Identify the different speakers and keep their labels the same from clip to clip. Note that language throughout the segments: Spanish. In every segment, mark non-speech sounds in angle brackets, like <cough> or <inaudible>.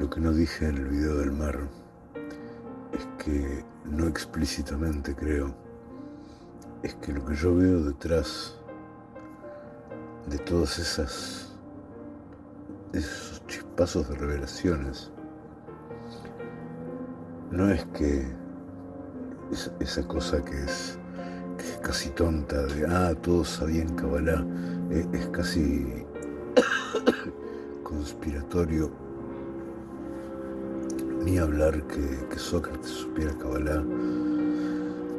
Speaker 1: Lo que no dije en el video del mar es que, no explícitamente creo, es que lo que yo veo detrás de todas esas esos chispazos de revelaciones no es que esa cosa que es, casi tonta de ah todos sabían Kabbalah es, es casi <coughs> conspiratorio ni hablar que, Sócrates supiera Kabbalah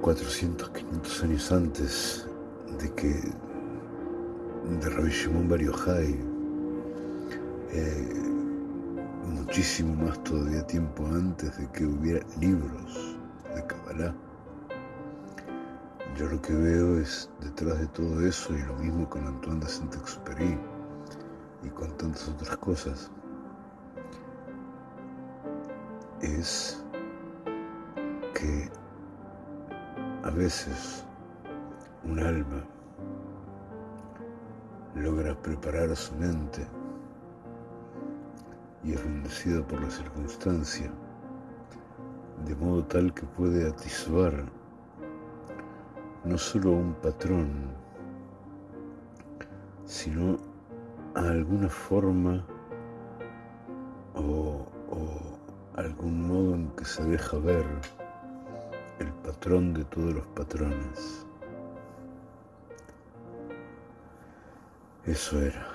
Speaker 1: 400, 500 años antes de que de Rabbi Shimon Bar eh, muchísimo más todavía tiempo antes de que hubiera libros de Kabbalah. Yo lo que veo es detrás de todo eso y lo mismo con Antoine de Saint-Exupéry y con tantas otras cosas, es que a veces un alma logra preparar a su mente y es bendecido por la circunstancia, de modo tal que puede atisbar no solo un patrón, sino a alguna forma en que se deja ver el patrón de todos los patrones. Eso era.